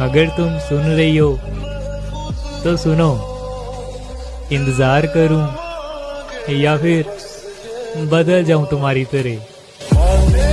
अगर तुम सुन रही हो तो सुनो। इंतज़ार करूँ या फिर बदल जाऊँ तुम्हारी तरह।